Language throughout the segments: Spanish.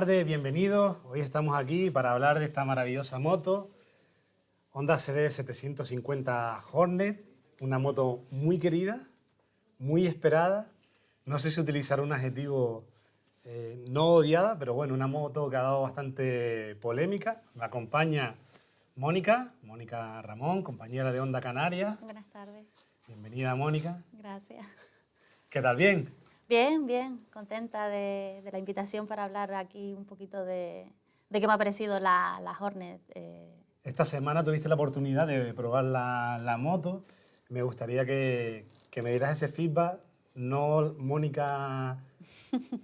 tardes, bienvenidos. Hoy estamos aquí para hablar de esta maravillosa moto, Honda CB 750 Hornet, una moto muy querida, muy esperada. No sé si utilizar un adjetivo eh, no odiada, pero bueno, una moto que ha dado bastante polémica. Me acompaña Mónica, Mónica Ramón, compañera de Honda Canaria. Buenas tardes. Bienvenida, Mónica. Gracias. ¿Qué tal? ¿Bien? Bien, bien. Contenta de, la invitación para hablar aquí un poquito de, qué me ha parecido la, la Hornet. Eh. Esta semana tuviste la oportunidad de probar la, moto. Me gustaría que, que me dieras ese feedback. No Mónica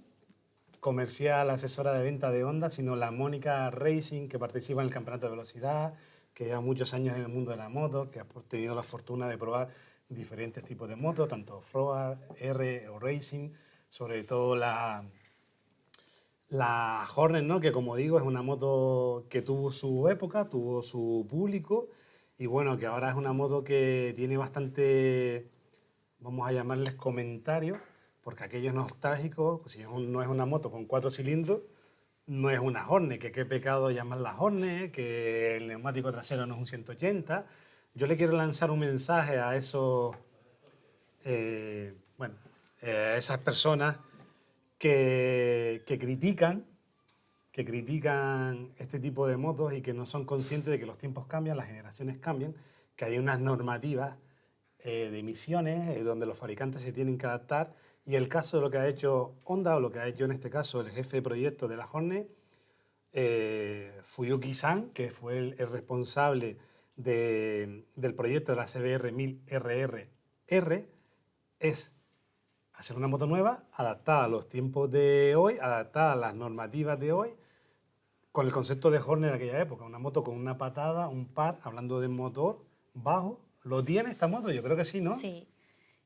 comercial, asesora de venta de Honda, sino la Mónica Racing, que participa en el campeonato de velocidad, que lleva muchos años en el mundo de la moto, que ha tenido la fortuna de probar diferentes tipos de motos, tanto off R o Racing, sobre todo la, la Hornet, ¿no? que como digo es una moto que tuvo su época, tuvo su público, y bueno, que ahora es una moto que tiene bastante, vamos a llamarles comentarios, porque aquello es nostálgico, si no es una moto con cuatro cilindros, no es una Hornet, que qué pecado llamarla Hornet, que el neumático trasero no es un 180. Yo le quiero lanzar un mensaje a esos, eh, bueno, eh, esas personas que, que, critican, que critican este tipo de motos y que no son conscientes de que los tiempos cambian, las generaciones cambian, que hay unas normativas eh, de emisiones donde los fabricantes se tienen que adaptar. Y el caso de lo que ha hecho Honda, o lo que ha hecho en este caso el jefe de proyecto de la Hornet, eh, Fuyuki-san, que fue el, responsable del proyecto de la CBR 1000RRR, es hacer una moto nueva, adaptada a los tiempos de hoy, adaptada a las normativas de hoy, con el concepto de Hornet de aquella época, una moto con una patada, un par, hablando de motor bajo. ¿Lo tiene esta moto? Yo creo que sí, ¿no? Sí,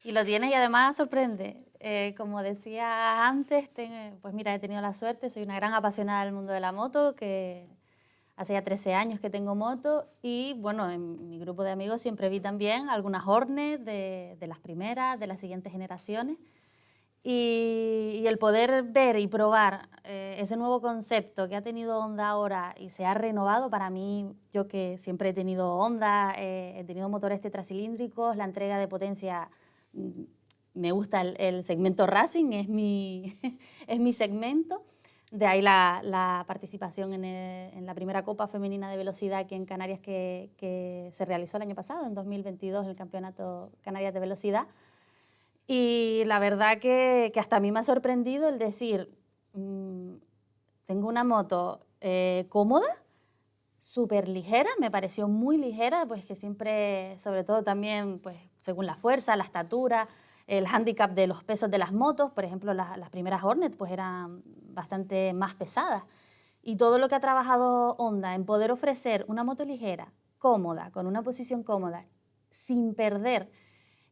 y lo tiene y además sorprende. Eh, como decía antes, pues mira, he tenido la suerte, soy una gran apasionada del mundo de la moto, que hace ya 13 años que tengo moto y bueno, en mi grupo de amigos siempre vi también algunas Hornet de, las primeras, de las siguientes generaciones. Y, el poder ver y probar eh, ese nuevo concepto que ha tenido Honda ahora y se ha renovado para mí, yo que siempre he tenido Honda, eh, he tenido motores tetracilíndricos, la entrega de potencia mm, me gusta el, segmento Racing, es mi, es mi segmento. De ahí la, participación en, la primera Copa Femenina de Velocidad aquí en Canarias que, se realizó el año pasado, en 2022, el Campeonato Canarias de Velocidad. Y la verdad que, hasta a mí me ha sorprendido el decir, mm, tengo una moto eh, cómoda, súper ligera, me pareció muy ligera, pues que siempre, sobre todo también, pues según la fuerza, la estatura, el hándicap de los pesos de las motos, por ejemplo, las, primeras Hornet pues eran bastante más pesadas. Y todo lo que ha trabajado Honda en poder ofrecer una moto ligera, cómoda, con una posición cómoda, sin perder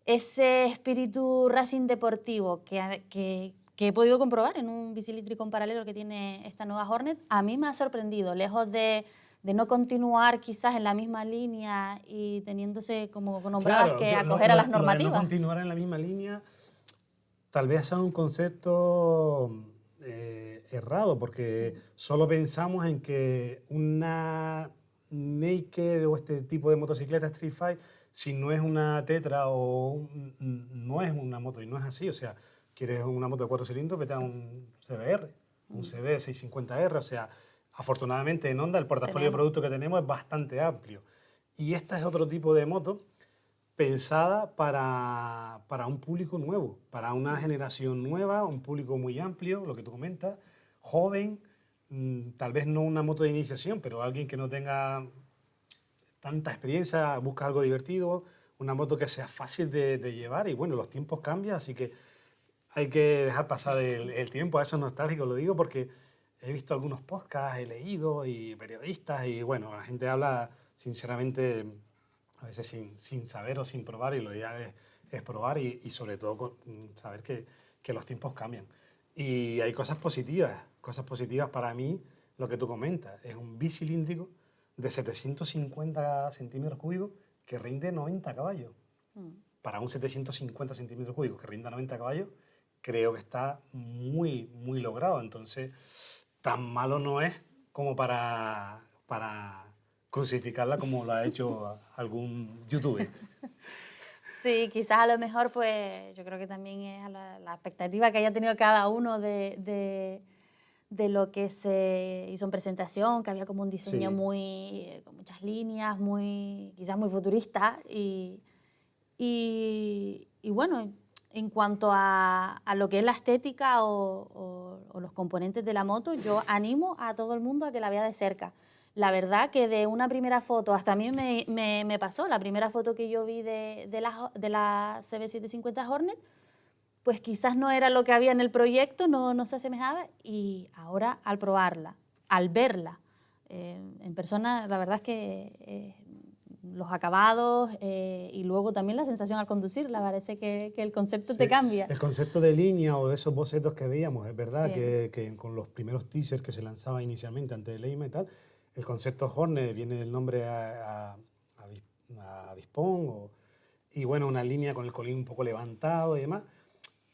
ese espíritu racing deportivo que, que, he podido comprobar en un bicilíndrico paralelo que tiene esta nueva Hornet, a mí me ha sorprendido, lejos de de no continuar quizás en la misma línea y teniéndose como nombradas que acoger a las normativas. no continuar en la misma línea tal vez sea un concepto eh, errado, porque solo pensamos en que una Naked o este tipo de motocicleta Street Fight, si no es una Tetra o no es una moto, y no es así, o sea, quieres una moto de cuatro cilindros, vete a un CBR, un CB 650R, o sea, Afortunadamente en Honda el portafolio de productos que tenemos es bastante amplio. Y esta es otro tipo de moto pensada para, para, un público nuevo, para una generación nueva, un público muy amplio, lo que tú comentas, joven, mm, tal vez no una moto de iniciación, pero alguien que no tenga tanta experiencia, busca algo divertido, una moto que sea fácil de, llevar y bueno, los tiempos cambian, así que hay que dejar pasar el, el tiempo, a eso es nostálgico, lo digo porque he visto algunos podcasts, he leído y periodistas y bueno, la gente habla sinceramente a veces sin, sin saber o sin probar y lo ideal es, es probar y, y, sobre todo saber que, que, los tiempos cambian. Y hay cosas positivas, cosas positivas para mí, lo que tú comentas, es un bicilíndrico de 750 centímetros cúbicos que rinde 90 caballos. Mm. Para un 750 centímetros cúbicos que rinda 90 caballos, creo que está muy, muy logrado. Entonces, tan malo no es como para, para crucificarla como lo ha hecho algún youtuber. Sí, quizás a lo mejor, pues yo creo que también es la, expectativa que haya tenido cada uno de, de, lo que se hizo en presentación, que había como un diseño muy, con muchas líneas, muy, quizás muy futurista. Y, y, bueno, en cuanto a, a, lo que es la estética o, o los componentes de la moto, yo animo a todo el mundo a que la vea de cerca. La verdad que de una primera foto, hasta a mí me, me, pasó, la primera foto que yo vi de, de, la, de la CB750 Hornet, pues quizás no era lo que había en el proyecto, no, no se asemejaba, y ahora al probarla, al verla eh, en persona, la verdad es que eh, los acabados eh, y luego también la sensación al conducirla, parece que, que el concepto te cambia. El concepto de línea o de esos bocetos que veíamos, es verdad que, que, con los primeros teasers que se lanzaban inicialmente antes de Leima y tal, el concepto Hornet viene del nombre a, a, y bueno, una línea con el colín un poco levantado y demás.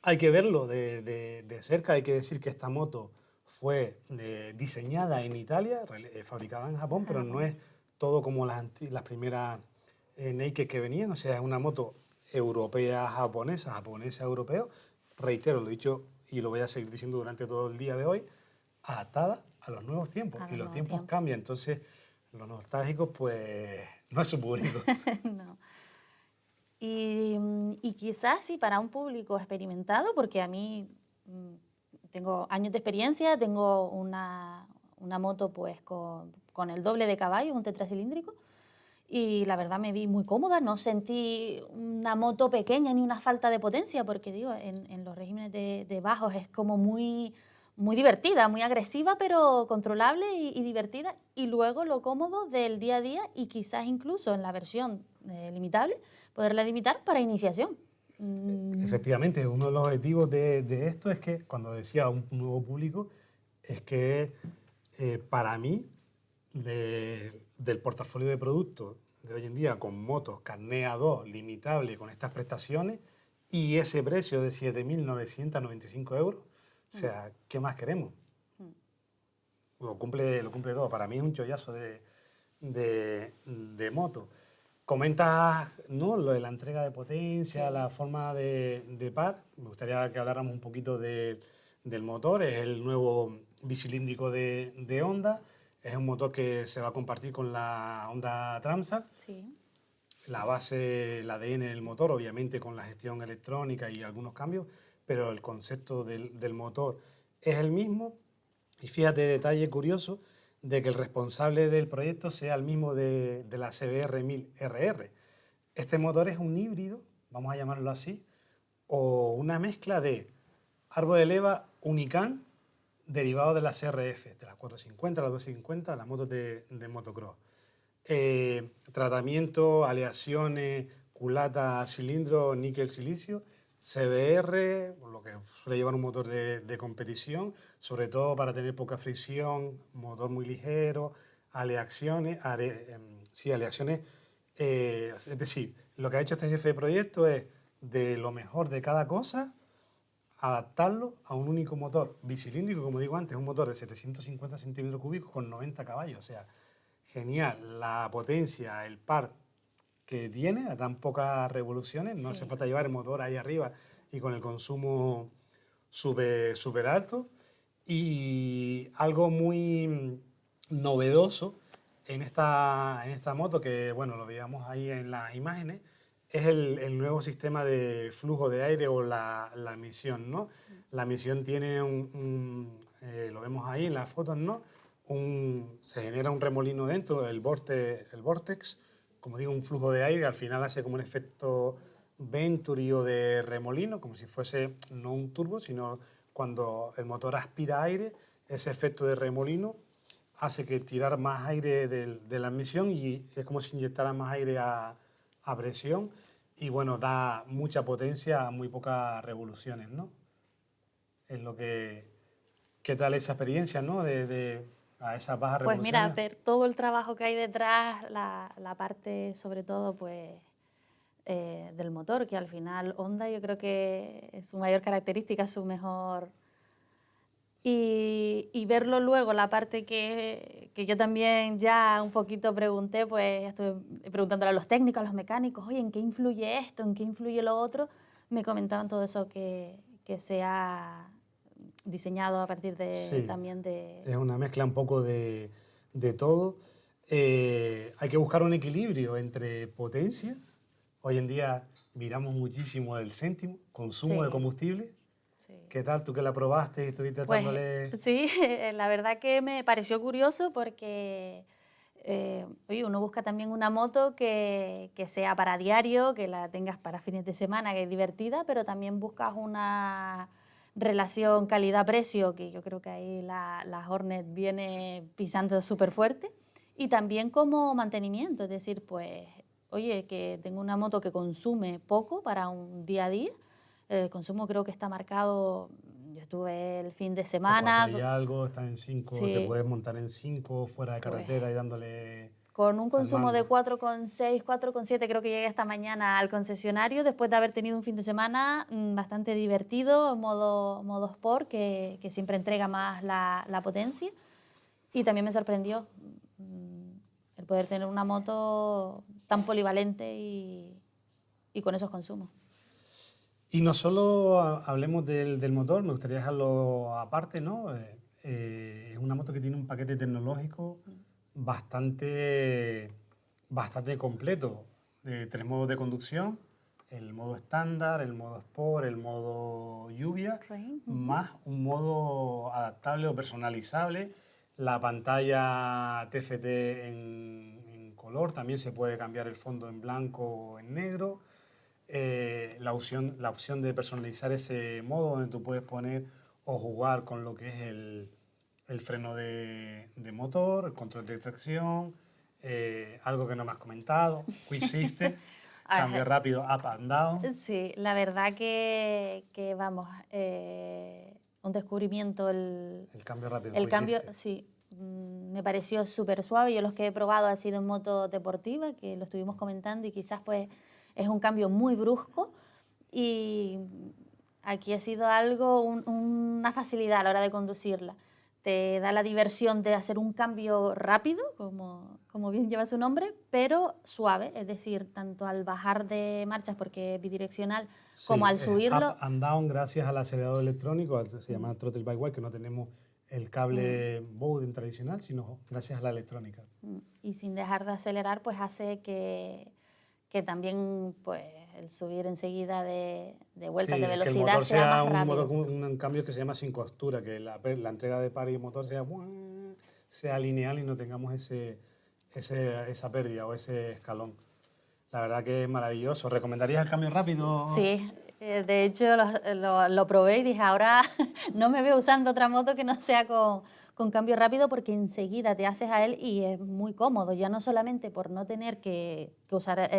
Hay que verlo de, de, cerca, hay que decir que esta moto fue eh, diseñada en Italia, eh, fabricada en Japón, pero no es todo como las, las primeras eh, Naked que venían, o sea, es una moto europea, japonesa, japonesa, europeo, reitero, lo he dicho y lo voy a seguir diciendo durante todo el día de hoy, adaptada a los nuevos tiempos. y los tiempos, cambian. Entonces, los nostálgicos, pues, no es su público. no. Y, y, quizás sí para un público experimentado, porque a mí mm, tengo años de experiencia, tengo una, una moto pues con, con, el doble de caballos, un tetracilíndrico, y la verdad me vi muy cómoda, no sentí una moto pequeña ni una falta de potencia, porque digo, en, los regímenes de, de bajos es como muy muy divertida, muy agresiva, pero controlable y, divertida. Y luego lo cómodo del día a día y quizás incluso en la versión eh, limitable, poderla limitar para iniciación. Mm. Efectivamente, uno de los objetivos de, esto es que, cuando decía un nuevo público, es que eh, para mí, del portafolio de productos de hoy en día, con motos carné A2 limitable con estas prestaciones y ese precio de 7.995 euros, o sea, ¿qué más queremos? Mm. Lo cumple, lo cumple todo. Para mí es un chollazo de, de, moto. Comentas ¿no? lo de la entrega de potencia, la forma de, de, par. Me gustaría que habláramos un poquito del motor. Es el nuevo bicilíndrico de, de, Honda. Es un motor que se va a compartir con la Honda Tramsat. Sí. La base, el ADN del motor, obviamente con la gestión electrónica y algunos cambios, pero el concepto del, motor es el mismo. Y fíjate, detalle curioso, de que el responsable del proyecto sea el mismo de, la CBR 1000RR. Este motor es un híbrido, vamos a llamarlo así, o una mezcla de árbol de leva Unican derivado de la CRF, de las 450, las 250, las motos de, motocross. Eh, tratamiento, aleaciones, culata, cilindro, níquel, silicio CBR, lo que suele llevar un motor de, competición, sobre todo para tener poca fricción, motor muy ligero, aleaciones, em, sí, aleaciones, eh, es decir, lo que ha hecho este jefe de proyecto es de lo mejor de cada cosa, adaptarlo a un único motor bicilíndrico, como digo antes, un motor de 750 centímetros cúbicos con 90 caballos, o sea, genial, la potencia, el par que tiene a tan pocas revoluciones, no hace falta llevar el motor ahí arriba y con el consumo súper super alto. Y algo muy novedoso en esta, en esta moto, que bueno, lo veíamos ahí en las imágenes, es el, el nuevo sistema de flujo de aire o la, la emisión, ¿no? La emisión tiene un, eh, lo vemos ahí en las fotos, ¿no? Un, se genera un remolino dentro, el, vorte, el vortex, como digo, un flujo de aire, al final hace como un efecto Venturi o de remolino, como si fuese no un turbo, sino cuando el motor aspira aire, ese efecto de remolino hace que tirar más aire de, la emisión y es como si inyectara más aire a, presión y bueno, da mucha potencia a muy pocas revoluciones, ¿no? Es lo que... ¿Qué tal esa experiencia, no? de a esa baja Pues mira, ver todo el trabajo que hay detrás, la, la parte sobre todo pues eh, del motor, que al final Honda yo creo que es su mayor característica, su mejor Y, verlo luego, la parte que, que, yo también ya un poquito pregunté, pues estuve preguntándole a los técnicos, a los mecánicos, oye, ¿en qué influye esto? ¿En qué influye lo otro? Me comentaban todo eso que, que se ha diseñado a partir de también de... Es una mezcla un poco de, de todo. Eh, hay que buscar un equilibrio entre potencia. Hoy en día miramos muchísimo el céntimo, consumo de combustible ¿Qué tal? ¿Tú que la probaste y estuviste pues, Sí, la verdad que me pareció curioso porque eh, uno busca también una moto que, que, sea para diario, que la tengas para fines de semana, que es divertida, pero también buscas una relación calidad-precio, que yo creo que ahí la, la Hornet viene pisando súper fuerte, y también como mantenimiento, es decir, pues, oye, que tengo una moto que consume poco para un día a día, el consumo creo que está marcado, yo estuve el fin de semana. Y algo, está en 5, te puedes montar en 5 fuera de pues carretera y dándole... Con un consumo de 4,6, 4,7 creo que llegué esta mañana al concesionario después de haber tenido un fin de semana mm, bastante divertido, modo, modo sport, que, que siempre entrega más la, la, potencia. Y también me sorprendió mm, el poder tener una moto tan polivalente y, y con esos consumos. Y no solo hablemos del, motor, me gustaría dejarlo aparte, ¿no? Eh, eh, es una moto que tiene un paquete tecnológico bastante, bastante completo. Eh, tres modos de conducción, el modo estándar, el modo sport, el modo lluvia, más un modo adaptable o personalizable. La pantalla TFT en, en color, también se puede cambiar el fondo en blanco o en negro eh, la, opción, la opción de personalizar ese modo donde tú puedes poner o jugar con lo que es el, el freno de, de, motor, el control de tracción, eh, algo que no me has comentado, Quick System, cambio rápido up and down. Sí, la verdad que, que vamos, eh, un descubrimiento el... El cambio rápido. El cambio, sí, mm, me pareció súper suave. Yo los que he probado ha sido en moto deportiva, que lo estuvimos comentando y quizás pues es un cambio muy brusco y aquí ha sido algo, una facilidad a la hora de conducirla. Te da la diversión de hacer un cambio rápido, como, como bien lleva su nombre, pero suave, es decir, tanto al bajar de marchas porque es bidireccional, como al subirlo. Up and down gracias al acelerador electrónico, se llama throttle by wire, que no tenemos el cable mm. Bowden tradicional, sino gracias a la electrónica. Mm. Y sin dejar de acelerar, pues hace que que también pues, el subir enseguida de, de vueltas de velocidad que el motor sea, un, motor, un, cambio que se llama sin costura, que la, la entrega de par y motor sea, sea lineal y no tengamos ese, ese, esa pérdida o ese escalón. La verdad que es maravilloso. ¿Recomendarías el cambio rápido? Sí, eh, de hecho lo, lo, lo probé y dije, ahora no me veo usando otra moto que no sea con, con cambio rápido porque enseguida te haces a él y es muy cómodo, ya no solamente por no tener que, usar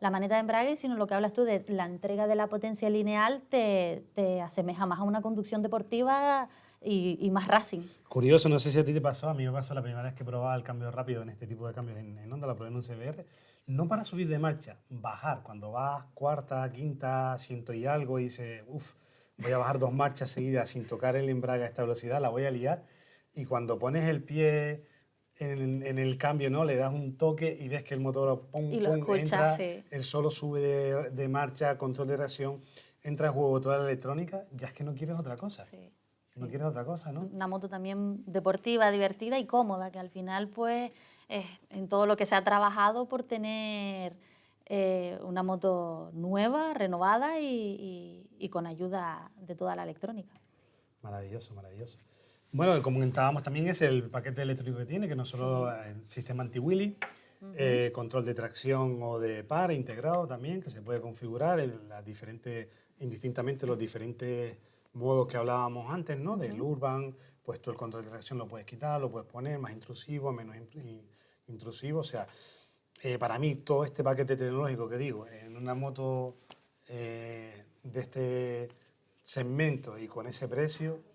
la maneta de embrague, sino lo que hablas tú de la entrega de la potencia lineal te, te asemeja más a una conducción deportiva y, más racing. Curioso, no sé si a ti te pasó, a mí me pasó la primera vez que probaba el cambio rápido en este tipo de cambios en, en Honda, la probé en un CBR, no para subir de marcha, bajar, cuando vas cuarta, quinta, ciento y algo y dices, uff, voy a bajar dos marchas seguidas sin tocar el embrague a esta velocidad, la voy a liar y cuando pones el pie en, en, el cambio, ¿no? Le das un toque y ves que el motor pum, pum, entra, el solo sube de, de, marcha, control de reacción, entra en juego toda la electrónica, ya es que no quieres otra cosa. Sí, no quieres otra cosa, ¿no? Una moto también deportiva, divertida y cómoda, que al final, pues, es en todo lo que se ha trabajado por tener eh, una moto nueva, renovada y, y, y con ayuda de toda la electrónica. Maravilloso, maravilloso. Bueno, como comentábamos también es el paquete eléctrico que tiene, que no solo el sistema anti-wheelie, eh, control de tracción o de par integrado también, que se puede configurar en las diferentes, indistintamente los diferentes modos que hablábamos antes, ¿no? Del urban, pues tú el control de tracción lo puedes quitar, lo puedes poner más intrusivo, menos intrusivo, o sea, eh, para mí todo este paquete tecnológico que digo, en una moto eh, de este segmento y con ese precio,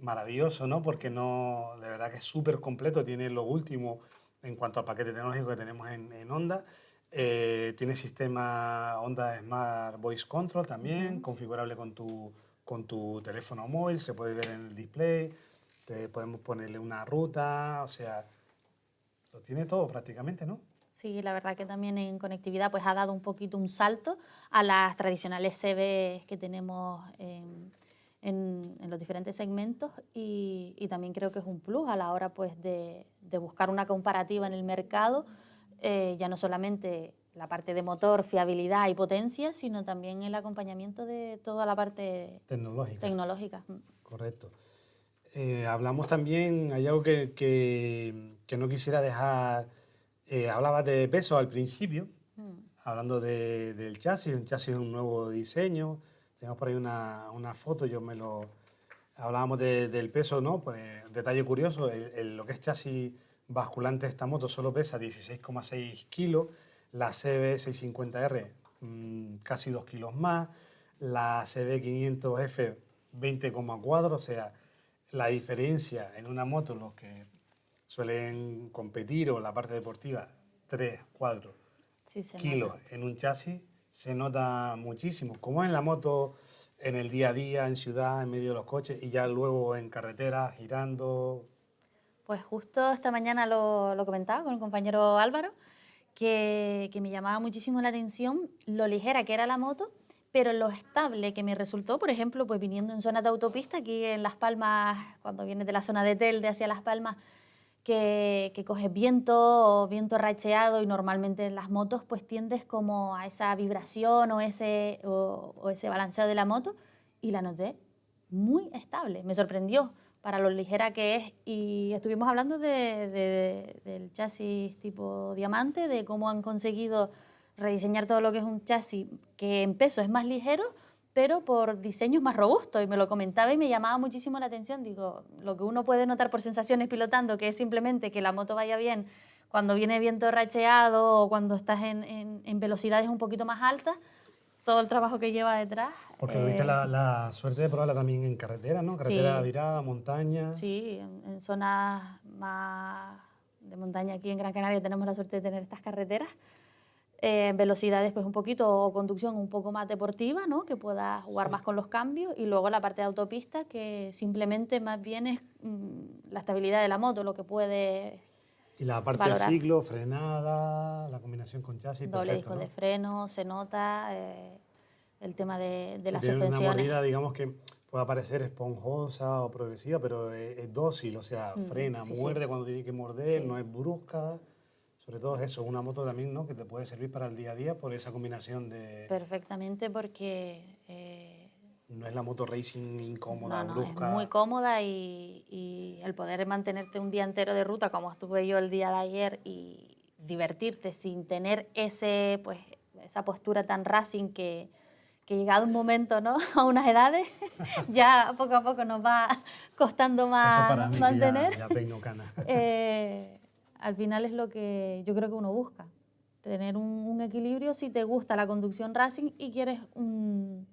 maravilloso, ¿no? Porque no, de verdad que es súper completo, tiene lo último en cuanto al paquete tecnológico que tenemos en, en Honda. Eh, tiene sistema Honda Smart Voice Control también, configurable con tu, con tu teléfono móvil, se puede ver en el display, te podemos ponerle una ruta, o sea, lo tiene todo prácticamente, ¿no? Sí, la verdad que también en conectividad pues ha dado un poquito un salto a las tradicionales CB que tenemos en, los diferentes segmentos y, también creo que es un plus a la hora pues de, buscar una comparativa en el mercado, eh, ya no solamente la parte de motor, fiabilidad y potencia, sino también el acompañamiento de toda la parte tecnológica. tecnológica. Correcto. Eh, hablamos también, hay algo que, que, no quisiera dejar, eh, hablabas de peso al principio, mm. hablando de, del chasis, un chasis es un nuevo diseño, tenemos por ahí una, una foto, yo me lo... Hablábamos del peso, ¿no? Pues, detalle curioso, lo que es chasis basculante de esta moto solo pesa 16,6 kilos, la CB650R mm, casi 2 kilos más, la CB500F 20,4, o sea, la diferencia en una moto, los que suelen competir o la parte deportiva, 3, 4 kilos en un chasis, se nota muchísimo, como en la moto, en el día a día, en ciudad, en medio de los coches y ya luego en carretera, girando. Pues justo esta mañana lo, lo comentaba con el compañero Álvaro, que, me llamaba muchísimo la atención lo ligera que era la moto, pero lo estable que me resultó, por ejemplo, pues viniendo en zonas de autopista, aquí en Las Palmas, cuando vienes de la zona de Telde hacia Las Palmas, que, que, coges viento o viento racheado y normalmente en las motos pues tiendes como a esa vibración o ese, o ese balanceo de la moto y la noté muy estable, me sorprendió para lo ligera que es. Y estuvimos hablando de, del chasis tipo diamante, de cómo han conseguido rediseñar todo lo que es un chasis que en peso es más ligero, pero por diseños más robustos. Y me lo comentaba y me llamaba muchísimo la atención. Digo, lo que uno puede notar por sensaciones pilotando, que es simplemente que la moto vaya bien cuando viene viento racheado o cuando estás en, en, en velocidades un poquito más altas, todo el trabajo que lleva detrás. Porque tuviste la, eh, la, suerte de probarla también en carretera, ¿no? Carretera virada, montaña. Sí, en, zonas más de montaña aquí en Gran Canaria tenemos la suerte de tener estas carreteras. Eh, velocidades pues un poquito o conducción un poco más deportiva, ¿no? que puedas jugar más con los cambios y luego la parte de autopista que simplemente más bien es mm, la estabilidad de la moto lo que puede y la parte de ciclo, frenada, la combinación con chasis, Doble disco de freno, se nota eh, el tema de, de las Tiene una mordida, digamos que puede parecer esponjosa o progresiva, pero es, dócil, o sea, mm, frena, muerde cuando tiene que morder, no es brusca. Sobre todo eso, una moto también, ¿no? Que te puede servir para el día a día por esa combinación de... Perfectamente, porque... Eh, no es la moto racing incómoda, brusca. Es muy cómoda y, y, el poder mantenerte un día entero de ruta, como estuve yo el día de ayer, y divertirte sin tener ese, pues, esa postura tan racing que, que llegado un momento, ¿no? A unas edades, ya poco a poco nos va costando más mantener. Ya, ya cana. eh, al final es lo que yo creo que uno busca, tener un, un equilibrio si te gusta la conducción racing y quieres un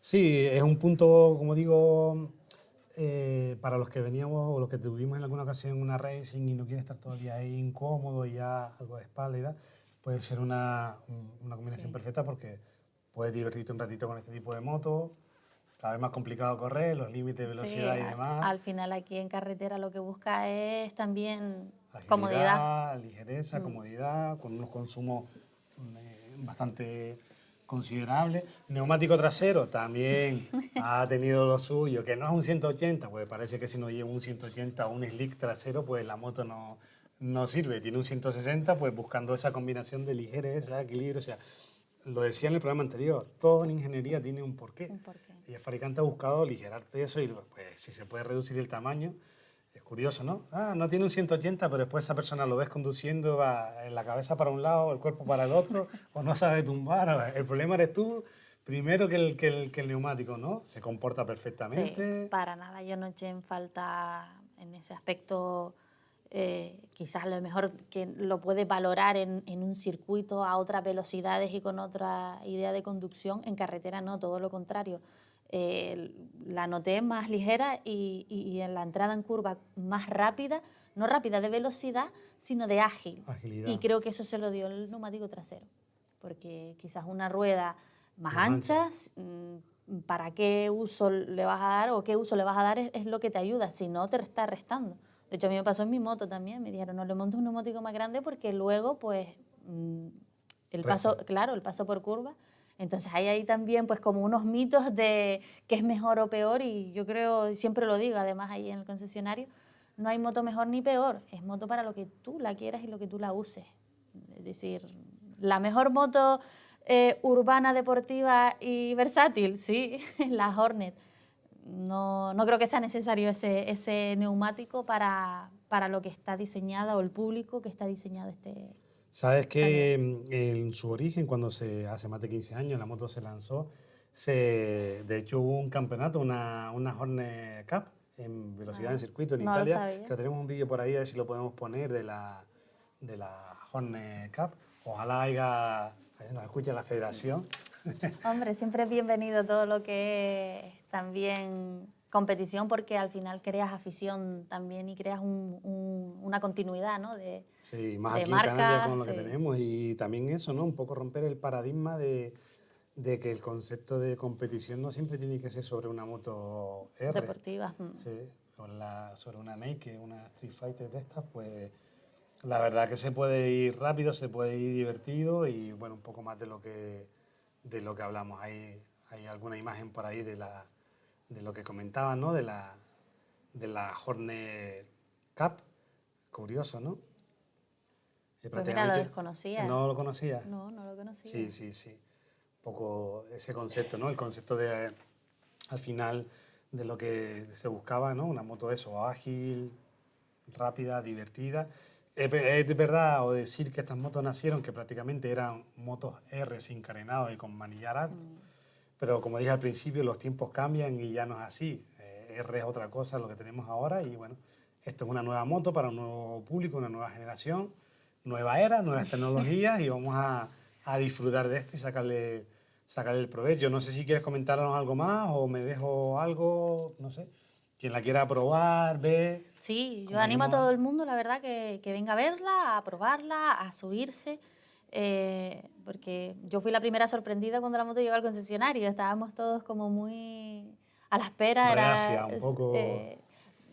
Sí, es un punto, como digo, eh, para los que veníamos o los que tuvimos en alguna ocasión una racing y no quieren estar todo el día ahí incómodo y ya algo de espalda puede ser una, una combinación perfecta porque puedes divertirte un ratito con este tipo de moto, cada vez más complicado correr, los límites de velocidad y demás. Al final aquí en carretera lo que busca es también Agilidad, comodidad. ligereza, mm. comodidad, con unos consumos eh, bastante considerable. Neumático trasero también ha tenido lo suyo, que no es un 180, pues parece que si no lleva un 180 o un slick trasero, pues la moto no, no sirve. Tiene un 160, pues buscando esa combinación de ligereza, equilibrio, o sea, lo decía en el programa anterior, todo en ingeniería tiene un porqué. Un porqué. Y el fabricante ha buscado aligerar peso y pues si se puede reducir el tamaño, curioso, ¿no? Ah, no tiene un 180, pero después esa persona lo ves conduciendo, va la cabeza para un lado, el cuerpo para el otro, o no sabe tumbar. El problema eres tú, primero que el, que el, neumático, ¿no? Se comporta perfectamente. Para nada, yo no eché en falta en ese aspecto, eh, quizás lo mejor que lo puede valorar en, en, un circuito a otras velocidades y con otra idea de conducción, en carretera no, todo lo contrario eh, la noté más ligera y, en la entrada en curva más rápida, no rápida de velocidad, sino de ágil. Y creo que eso se lo dio el neumático trasero, porque quizás una rueda más, ancha, mm, para qué uso le vas a dar o qué uso le vas a dar es, lo que te ayuda, si no te está restando. De hecho, a mí me pasó en mi moto también, me dijeron, no le montes un neumático más grande porque luego, pues, mm, el paso, claro, el paso por curva. Entonces hay ahí también pues como unos mitos de qué es mejor o peor y yo creo, siempre lo digo además ahí en el concesionario, no hay moto mejor ni peor, es moto para lo que tú la quieras y lo que tú la uses. Es decir, la mejor moto eh, urbana, deportiva y versátil, sí, la Hornet. No, no creo que sea necesario ese, ese neumático para, para lo que está diseñada o el público que está diseñado este, Sabes que mm, en su origen, cuando se hace más de 15 años la moto se lanzó, se, de hecho hubo un campeonato, una, una Hornet Cup en velocidad en ah, circuito en Italia, que tenemos un vídeo por ahí, a ver si lo podemos poner de la, de la Hornet Cup. Ojalá haya, nos escuche la federación. Hombre, siempre es bienvenido todo lo que también competición porque al final creas afición también y creas una continuidad, ¿no? De, sí, más aquí en Canarias con lo que tenemos y también eso, ¿no? Un poco romper el paradigma de, que el concepto de competición no siempre tiene que ser sobre una moto R. Deportiva. Mm. Sí, sobre una Naked, una Street Fighter de estas, pues la verdad que se puede ir rápido, se puede ir divertido y bueno, un poco más de lo que, de lo que hablamos. Hay, hay alguna imagen por ahí de la de lo que comentaba, ¿no? De la, de la Hornet Cup. Curioso, ¿no? Pues mira, lo desconocía. ¿No lo conocía? No, no lo conocía. Sí, sí, sí. Un poco ese concepto, ¿no? El concepto de, al final, de lo que se buscaba, ¿no? Una moto eso, ágil, rápida, divertida. Es, verdad, o decir que estas motos nacieron, que prácticamente eran motos R sin carenado y con manillar alto. Mm. Pero como dije al principio, los tiempos cambian y ya no es así. Eh, R es otra cosa lo que tenemos ahora y bueno, esto es una nueva moto para un nuevo público, una nueva generación, nueva era, nuevas tecnologías y vamos a, a disfrutar de esto y sacarle, sacarle el provecho. No sé si quieres comentarnos algo más o me dejo algo, no sé. Quien la quiera probar, ver. Sí, yo animo a todo el mundo, la verdad, que, que venga a verla, a probarla, a subirse. Eh, porque yo fui la primera sorprendida cuando la moto llegó al concesionario, estábamos todos como muy a la espera. Era, un poco... Eh,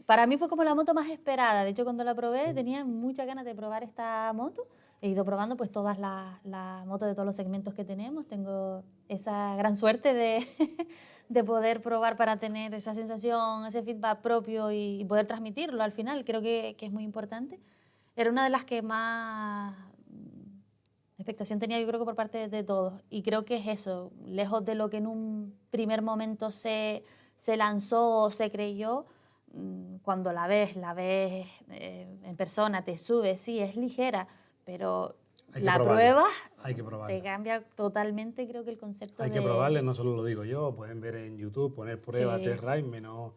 para mí fue como la moto más esperada, de hecho cuando la probé tenía muchas ganas de probar esta moto, he ido probando pues todas las, las motos de todos los segmentos que tenemos, tengo esa gran suerte de, de poder probar para tener esa sensación, ese feedback propio y, poder transmitirlo al final, creo que, que es muy importante. Era una de las que más expectación tenía yo creo que por parte de todos. Y creo que es eso, lejos de lo que en un primer momento se, se lanzó o se creyó, mm, cuando la ves, la ves eh, en persona, te subes, sí, es ligera, pero la prueba Hay que te cambia totalmente, creo que el concepto Hay que probarle, no solo lo digo yo, pueden ver en YouTube, poner prueba test ride, menos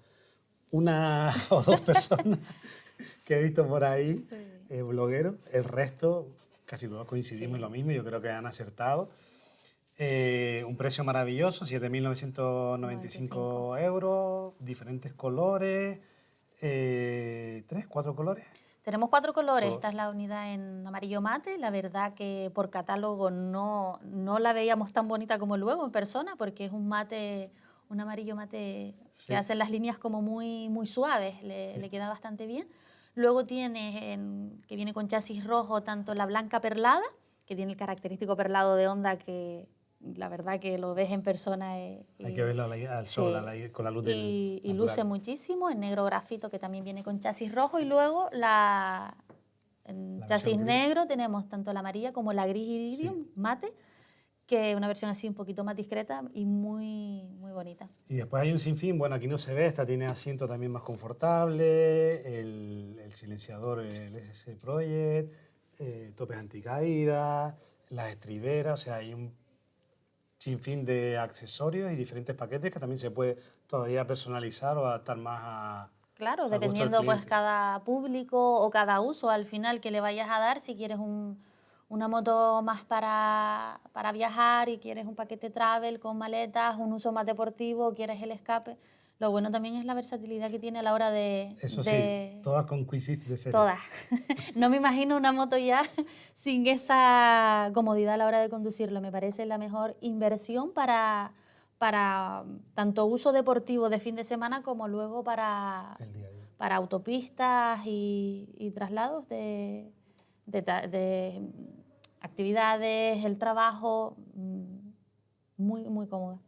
una o dos personas que he visto por ahí, eh, blogueros, el resto casi todos coincidimos en lo mismo, yo creo que han acertado. Eh, un precio maravilloso, 7.995 euros, diferentes colores, eh, tres, cuatro colores. Tenemos cuatro colores, esta es la unidad en amarillo mate, la verdad que por catálogo no, no la veíamos tan bonita como luego en persona, porque es un mate, un amarillo mate que hace las líneas como muy, muy suaves, le, le queda bastante bien. Luego tiene, que viene con chasis rojo, tanto la blanca perlada, que tiene el característico perlado de onda que la verdad que lo ves en persona. Eh, Hay que verlo al sol, con la luz del Y, y luce muchísimo, en negro grafito que también viene con chasis rojo y luego la, en chasis negro tenemos tanto la amarilla como la gris iridium mate que una versión así un poquito más discreta y muy, muy bonita. Y después hay un sinfín, bueno, aquí no se ve, esta tiene asiento también más confortable, el, el silenciador, el SS Project, eh, topes anticaídas, las estriberas, o sea, hay un sinfín de accesorios y diferentes paquetes que también se puede todavía personalizar o adaptar más a... Claro, dependiendo pues cada público o cada uso al final que le vayas a dar, si quieres un una moto más para, para, viajar y quieres un paquete travel con maletas, un uso más deportivo, quieres el escape. Lo bueno también es la versatilidad que tiene a la hora de... Eso sí, todas con Quick de serie. Todas. no me imagino una moto ya sin esa comodidad a la hora de conducirlo. Me parece la mejor inversión para, para tanto uso deportivo de fin de semana como luego para, El día día. para autopistas y, y traslados de, de de actividades, el trabajo, mm, muy, muy cómoda.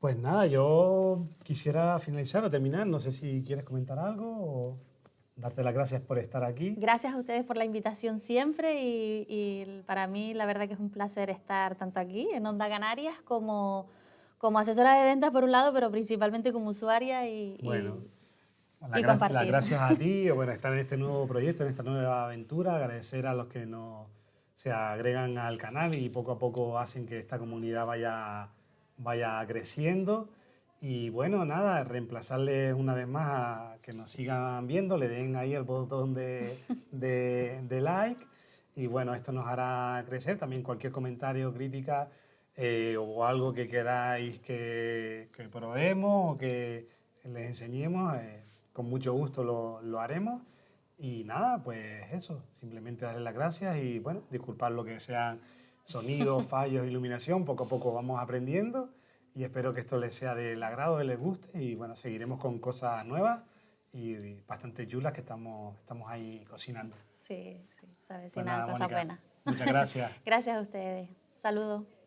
Pues nada, yo quisiera finalizar o terminar. No sé si quieres comentar algo o darte las gracias por estar aquí. Gracias a ustedes por la invitación siempre y, y para mí la verdad que es un placer estar tanto aquí en Onda Canarias como, como asesora de ventas por un lado, pero principalmente como usuaria y, Bueno, y las, gra- las gracias a ti, bueno, estar en este nuevo proyecto, en esta nueva aventura, agradecer a los que nos se agregan al canal y poco a poco hacen que esta comunidad vaya, vaya creciendo. Y bueno, nada, reemplazarles una vez más a que nos sigan viendo, le den ahí el botón de, de- like. Y bueno, esto nos hará crecer. También cualquier comentario, crítica eh, o algo que queráis que, que probemos o que les enseñemos, eh, con mucho gusto lo, lo haremos. Y nada, pues eso, simplemente darles las gracias y bueno, disculpar lo que sean sonidos, fallos, iluminación, poco a poco vamos aprendiendo y espero que esto les sea del agrado, que les guste y bueno, seguiremos con cosas nuevas y, y bastante chulas que estamos, estamos ahí cocinando. Sí, sí, sabes, Pues nada, nada, cosa buena. Muchas gracias. Gracias a ustedes. Saludos.